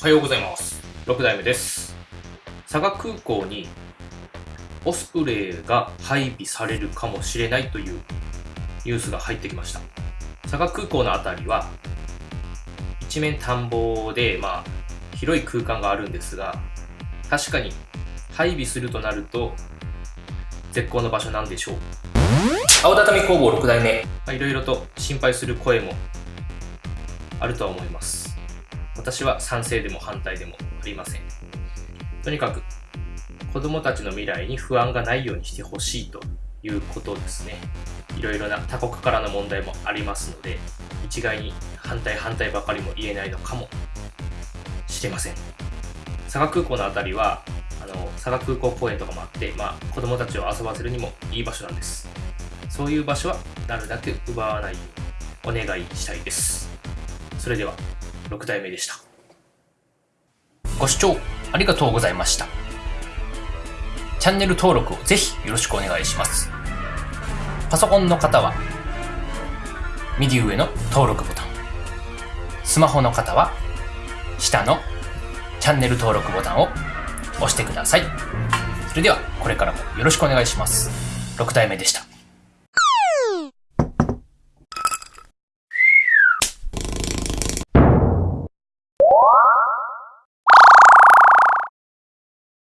おはようございます。6代目です。佐賀空港にオスプレイが配備されるかもしれないというニュースが入ってきました。佐賀空港の辺りは一面田んぼでまあ広い空間があるんですが確かに配備するとなると絶好の場所なんでしょう。青畳工房6代目。いろいろと心配する声もあるとは思います私は賛成でも反対でもありません。とにかく子供たちの未来に不安がないようにしてほしいということですね。いろいろな他国からの問題もありますので一概に反対反対ばかりも言えないのかもしれません。佐賀空港の辺りはあの佐賀空港公園とかもあって、まあ、子供たちを遊ばせるにもいい場所なんです。そういう場所はなるだけ奪わないようにお願いしたいです。それでは6代目でした。ご視聴ありがとうございました。チャンネル登録をぜひよろしくお願いします。パソコンの方は右上の登録ボタン。スマホの方は下のチャンネル登録ボタンを押してください。それではこれからもよろしくお願いします。6代目でした。